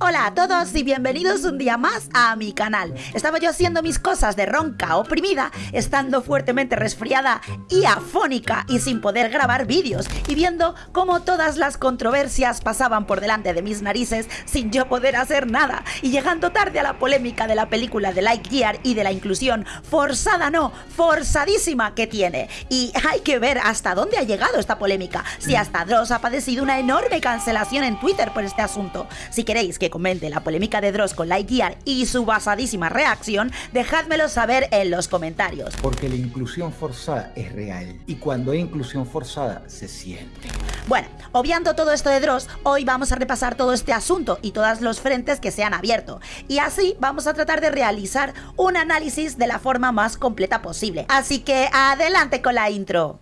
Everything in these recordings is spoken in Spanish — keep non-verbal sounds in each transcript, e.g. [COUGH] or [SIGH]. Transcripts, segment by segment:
Hola a todos y bienvenidos un día más a mi canal. Estaba yo haciendo mis cosas de ronca oprimida, estando fuertemente resfriada y afónica y sin poder grabar vídeos y viendo cómo todas las controversias pasaban por delante de mis narices sin yo poder hacer nada y llegando tarde a la polémica de la película de Lightyear y de la inclusión forzada no, forzadísima que tiene. Y hay que ver hasta dónde ha llegado esta polémica, si hasta Dross ha padecido una enorme cancelación en Twitter por este asunto. Si queréis que que comente la polémica de Dross con Lightyear y su basadísima reacción, dejádmelo saber en los comentarios. Porque la inclusión forzada es real y cuando hay inclusión forzada se siente. Bueno, obviando todo esto de Dross, hoy vamos a repasar todo este asunto y todos los frentes que se han abierto. Y así vamos a tratar de realizar un análisis de la forma más completa posible. Así que adelante con la intro.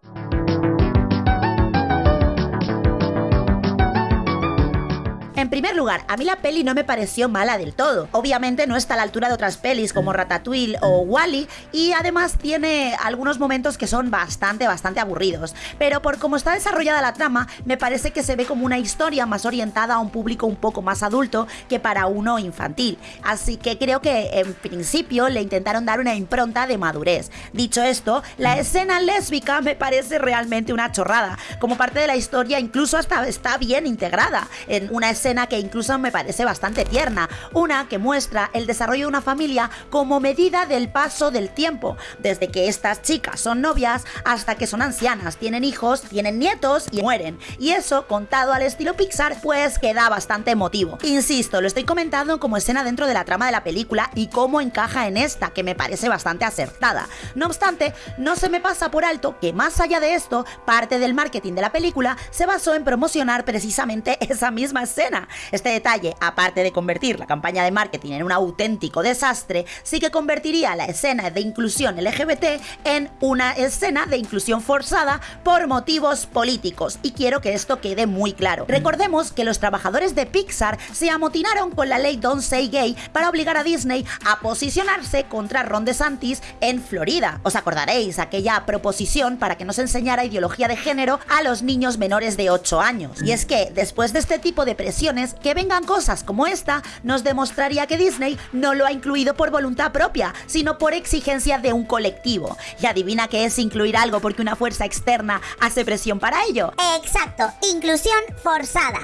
En primer lugar, a mí la peli no me pareció mala del todo. Obviamente no está a la altura de otras pelis como Ratatouille o Wally y además tiene algunos momentos que son bastante, bastante aburridos. Pero por cómo está desarrollada la trama, me parece que se ve como una historia más orientada a un público un poco más adulto que para uno infantil. Así que creo que en principio le intentaron dar una impronta de madurez. Dicho esto, la escena lésbica me parece realmente una chorrada. Como parte de la historia incluso hasta está bien integrada en una escena que incluso me parece bastante tierna, una que muestra el desarrollo de una familia como medida del paso del tiempo, desde que estas chicas son novias hasta que son ancianas, tienen hijos, tienen nietos y mueren. Y eso, contado al estilo Pixar, pues queda bastante emotivo. Insisto, lo estoy comentando como escena dentro de la trama de la película y cómo encaja en esta, que me parece bastante acertada. No obstante, no se me pasa por alto que más allá de esto, parte del marketing de la película se basó en promocionar precisamente [LAUGHS] esa misma escena este detalle, aparte de convertir la campaña de marketing en un auténtico desastre, sí que convertiría la escena de inclusión LGBT en una escena de inclusión forzada por motivos políticos, y quiero que esto quede muy claro. Recordemos que los trabajadores de Pixar se amotinaron con la ley Don't Say Gay para obligar a Disney a posicionarse contra Ron DeSantis en Florida. Os acordaréis aquella proposición para que no se enseñara ideología de género a los niños menores de 8 años. Y es que después de este tipo de presión que vengan cosas como esta nos demostraría que Disney no lo ha incluido por voluntad propia, sino por exigencia de un colectivo. Y adivina qué es incluir algo porque una fuerza externa hace presión para ello. Exacto, inclusión forzada.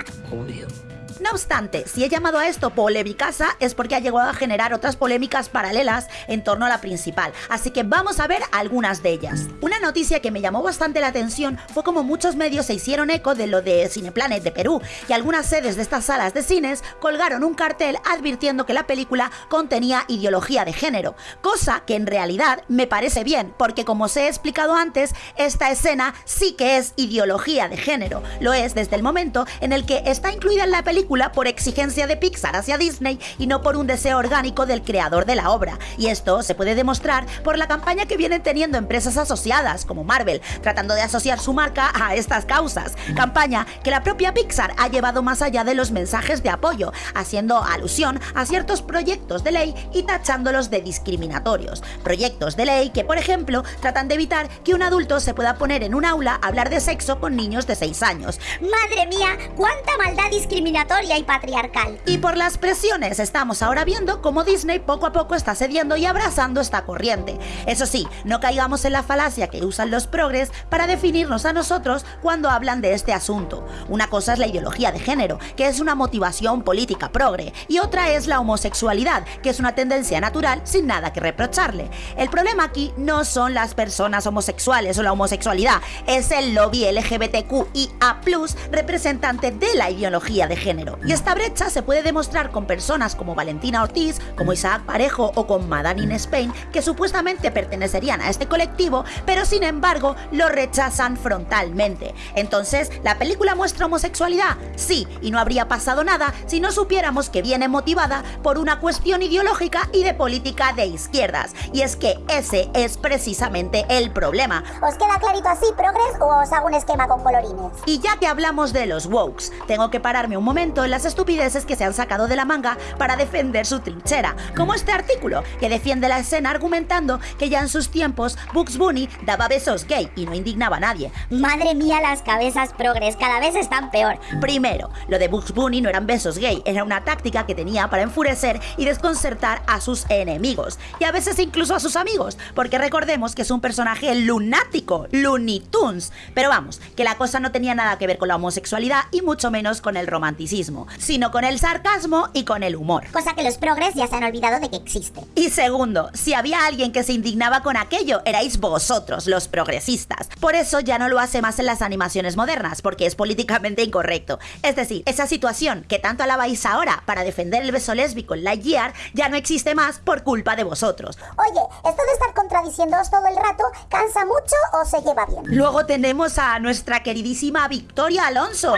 No obstante, si he llamado a esto polémicasa es porque ha llegado a generar otras polémicas paralelas en torno a la principal, así que vamos a ver algunas de ellas. Una noticia que me llamó bastante la atención fue como muchos medios se hicieron eco de lo de Cineplanet de Perú, y algunas sedes de estas salas de cines colgaron un cartel advirtiendo que la película contenía ideología de género, cosa que en realidad me parece bien, porque como os he explicado antes, esta escena sí que es ideología de género, lo es desde el momento en el que está incluida en la película por exigencia de Pixar hacia Disney y no por un deseo orgánico del creador de la obra. Y esto se puede demostrar por la campaña que vienen teniendo empresas asociadas como Marvel, tratando de asociar su marca a estas causas. Campaña que la propia Pixar ha llevado más allá de los mensajes de apoyo, haciendo alusión a ciertos proyectos de ley y tachándolos de discriminatorios. Proyectos de ley que, por ejemplo, tratan de evitar que un adulto se pueda poner en un aula a hablar de sexo con niños de 6 años. ¡Madre mía! ¡Cuánta maldad discriminatoria! Y patriarcal. Y por las presiones estamos ahora viendo cómo Disney poco a poco está cediendo y abrazando esta corriente. Eso sí, no caigamos en la falacia que usan los progres para definirnos a nosotros cuando hablan de este asunto. Una cosa es la ideología de género, que es una motivación política progre, y otra es la homosexualidad, que es una tendencia natural sin nada que reprocharle. El problema aquí no son las personas homosexuales o la homosexualidad, es el lobby LGBTQIA+, representante de la ideología de género. Y esta brecha se puede demostrar con personas como Valentina Ortiz, como Isaac Parejo o con Madame in Spain, que supuestamente pertenecerían a este colectivo, pero sin embargo lo rechazan frontalmente. Entonces, ¿la película muestra homosexualidad? Sí, y no habría pasado nada si no supiéramos que viene motivada por una cuestión ideológica y de política de izquierdas. Y es que ese es precisamente el problema. ¿Os queda clarito así, progres, o os hago un esquema con colorines? Y ya que hablamos de los wokes, tengo que pararme un momento en las estupideces que se han sacado de la manga para defender su trinchera, como este artículo, que defiende la escena argumentando que ya en sus tiempos Bugs Bunny daba besos gay y no indignaba a nadie. Madre mía, las cabezas progres cada vez están peor. Primero, lo de Bugs Bunny no eran besos gay, era una táctica que tenía para enfurecer y desconcertar a sus enemigos, y a veces incluso a sus amigos, porque recordemos que es un personaje lunático, Looney Tunes. Pero vamos, que la cosa no tenía nada que ver con la homosexualidad y mucho menos con el romanticismo, sino con el sarcasmo y con el humor. Cosa que los progres ya se han olvidado de que existe. Y segundo, si había alguien que se indignaba con aquello, erais vosotros, los progresistas. Por eso ya no lo hace más en las animaciones modernas, porque es políticamente incorrecto. Es decir, esa situación que tanto alabáis ahora para defender el beso lésbico en Lightyear ya no existe más por culpa de vosotros. Oye, esto de estar contradiciéndoos todo el rato, ¿cansa mucho o se lleva bien? Luego tenemos a nuestra queridísima Victoria Alonso,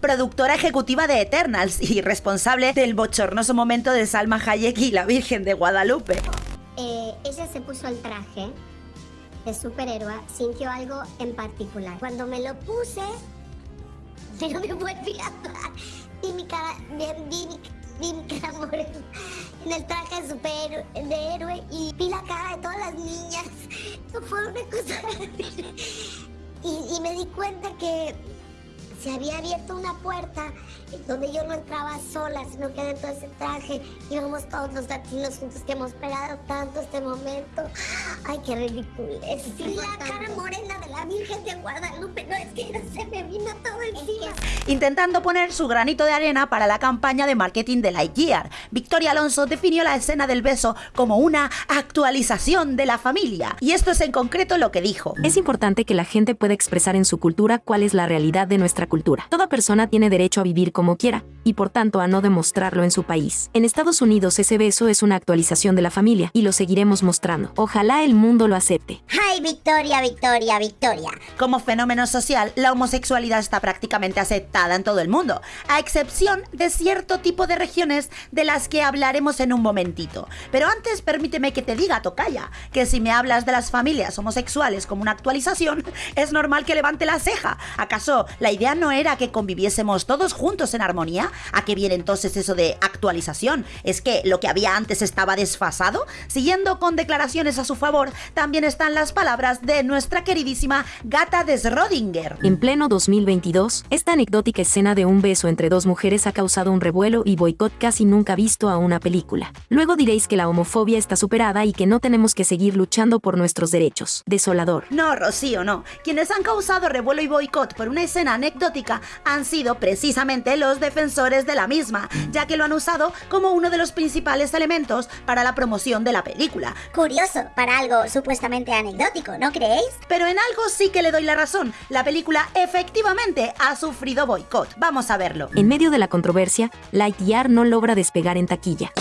productora ejecutiva de Eternals y responsable del bochornoso momento de Salma Hayek y la Virgen de Guadalupe. Eh, ella se puso el traje de superhéroe, sintió algo en particular. Cuando me lo puse, pero me volví a. Vi mi cara, vi, mi, cara en el traje de superhéroe héroe y vi la cara de todas las niñas. [LAUGHS] Fue una cosa. [LAUGHS] y, y me di cuenta que se había abierto una puerta donde yo no entraba sola, sino que dentro de ese traje íbamos todos los latinos juntos que hemos esperado tanto este momento. Ay, qué ridículo. Es la cara morena de la Virgen de Guadalupe. No, es que no se me vino todo encima. Intentando poner su granito de arena para la campaña de marketing de Lightyear, Victoria Alonso definió la escena del beso como una actualización de la familia. Y esto es en concreto lo que dijo. Es importante que la gente pueda expresar en su cultura cuál es la realidad de nuestra cultura. Toda persona tiene derecho a vivir como quiera, y por tanto a no demostrarlo en su país. En Estados Unidos ese beso es una actualización de la familia, y lo seguiremos mostrando. Ojalá el mundo lo acepte. Ay, Victoria, Victoria, Victoria. Como fenómeno social, la homosexualidad está prácticamente aceptada en todo el mundo, a excepción de cierto tipo de regiones de las que hablaremos en un momentito. Pero antes permíteme que te diga, Tocaya, que si me hablas de las familias homosexuales como una actualización, es normal que levante la ceja. ¿Acaso la idea no era que conviviésemos todos juntos en armonía? ¿A qué viene entonces eso de actualización? ¿Es que lo que había antes estaba desfasado? Siguiendo con declaraciones a su favor, también están las palabras de nuestra queridísima gata de Schrödinger. En pleno 2022, esta anecdótica escena de un beso entre dos mujeres ha causado un revuelo y boicot casi nunca visto a una película. Luego diréis que la homofobia está superada y que no tenemos que seguir luchando por nuestros derechos. Desolador. No, Rocío, no. Quienes han causado revuelo y boicot por una escena anecdótica han sido precisamente los defensores de la misma, ya que lo han usado como uno de los principales elementos para la promoción de la película. Curioso, para algo supuestamente anecdótico, ¿no creéis? Pero en algo sí que le doy la razón. La película efectivamente ha sufrido boicot. Vamos a verlo. En medio de la controversia, Lightyear no logra despegar en taquilla.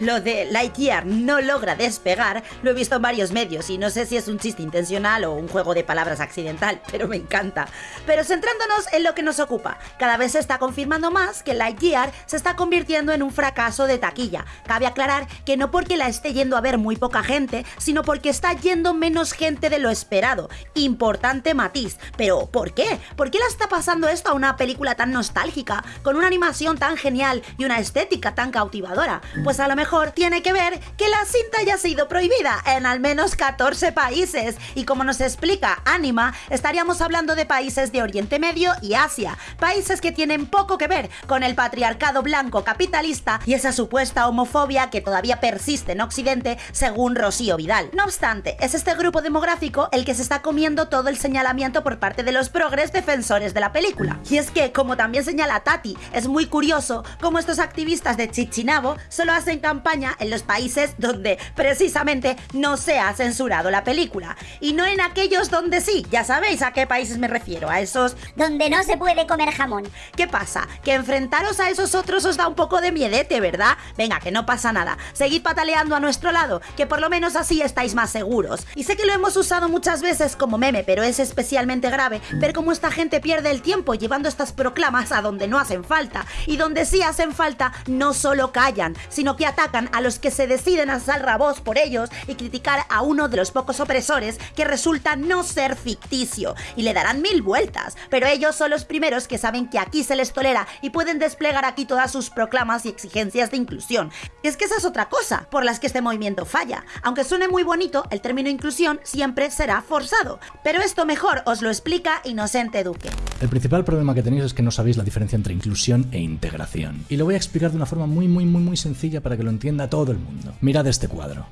Lo de Lightyear no logra despegar lo he visto en varios medios y no sé si es un chiste intencional o un juego de palabras accidental, [LAUGHS] pero me encanta. Pero centrándonos en lo que nos ocupa, cada vez se está confirmando más que Lightyear se está convirtiendo en un fracaso de taquilla. Cabe aclarar que no porque la esté yendo a ver muy poca gente, sino porque está yendo menos gente de lo esperado. Importante matiz. Pero ¿por qué? ¿Por qué la está pasando esto a una película tan nostálgica, con una animación tan genial y una estética tan cautivadora? Pues a lo mejor tiene que ver que la cinta ya ha sido prohibida en al menos 14 países. Y como nos explica Anima, estaríamos hablando de países de Oriente Medio y Asia, países que tienen poco que ver con el patriarcado blanco capitalista y esa supuesta homofobia que todavía persiste en Occidente, según Rocío Vidal. No obstante, es este grupo demográfico el que se está comiendo todo el señalamiento por parte de los progres defensores de la película. Y es que, como también señala Tati, es muy curioso cómo estos activistas de Chichinabo solo hacen campaña en los países donde precisamente no se ha censurado la película. Y no en aquellos donde sí, ya sabéis a qué países me refiero, a esos... Donde no se puede comer jamón. ¿Qué pasa? Que enfrentaros a esos otros os da un poco de miedete, ¿verdad? Venga, que no pasa nada. Seguid pataleando a nuestro lado, que por lo menos así estáis más seguros. Y sé que lo hemos usado muchas veces como meme, pero es especialmente grave ver cómo esta gente pierde el tiempo llevando estas proclamas a donde no hacen falta. Y donde sí hacen falta, no solo callan, sino que atacan a los que se deciden a voz por ellos y criticar a uno de los pocos opresores que resulta no ser ficticio, y le darán mil vueltas, pero ellos son los primeros que saben que aquí se les tolera y pueden desplegar aquí todas sus proclamas y exigencias de inclusión. Y es que esa es otra cosa por las que este movimiento falla. Aunque suene muy bonito, el término inclusión siempre será forzado. Pero esto mejor os lo explica Inocente Duque. El principal problema que tenéis es que no sabéis la diferencia entre inclusión e integración. Y lo voy a explicar de una forma muy muy muy muy sencilla para que lo entienda todo el mundo. Mirad este cuadro.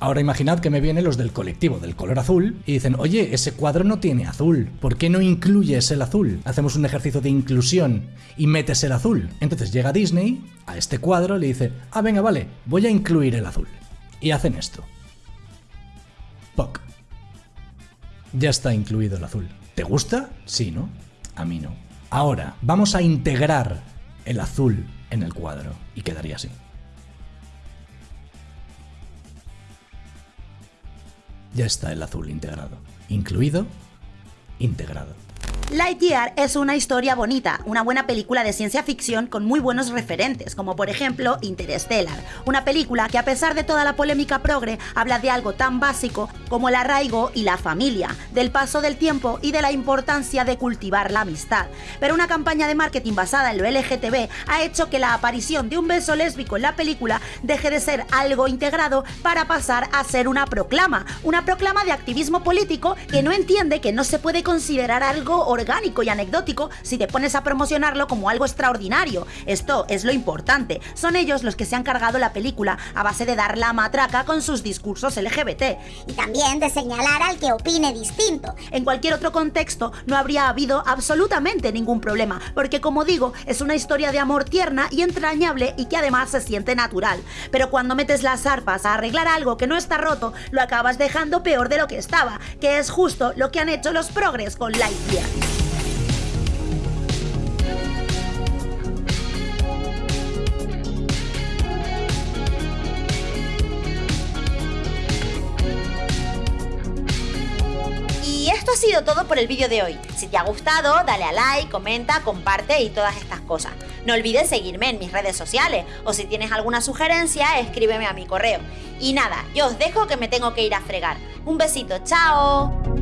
Ahora imaginad que me vienen los del colectivo del color azul y dicen, oye, ese cuadro no tiene azul, ¿por qué no incluyes el azul? Hacemos un ejercicio de inclusión y metes el azul. Entonces llega Disney a este cuadro y le dice, ah, venga, vale, voy a incluir el azul. Y hacen esto. POC. Ya está incluido el azul. ¿Te gusta? Sí, ¿no? A mí no. Ahora, vamos a integrar el azul en el cuadro y quedaría así. ya está el azul integrado. Incluido, integrado. Lightyear es una historia bonita, una buena película de ciencia ficción con muy buenos referentes, como por ejemplo Interstellar, una película que a pesar de toda la polémica progre habla de algo tan básico como el arraigo y la familia, del paso del tiempo y de la importancia de cultivar la amistad. Pero una campaña de marketing basada en lo LGTB ha hecho que la aparición de un beso lésbico en la película deje de ser algo integrado para pasar a ser una proclama, una proclama de activismo político que no entiende que no se puede considerar algo orgánico y anecdótico si te pones a promocionarlo como algo extraordinario. Esto es lo importante. Son ellos los que se han cargado la película a base de dar la matraca con sus discursos LGBT. Y también de señalar al que opine distinto. En cualquier otro contexto no habría habido absolutamente ningún problema, porque como digo, es una historia de amor tierna y entrañable y que además se siente natural. Pero cuando metes las arpas a arreglar algo que no está roto, lo acabas dejando peor de lo que estaba, que es justo lo que han hecho los progres con Lightyear. Sido todo por el vídeo de hoy. Si te ha gustado, dale a like, comenta, comparte y todas estas cosas. No olvides seguirme en mis redes sociales o si tienes alguna sugerencia, escríbeme a mi correo. Y nada, yo os dejo que me tengo que ir a fregar. Un besito, chao.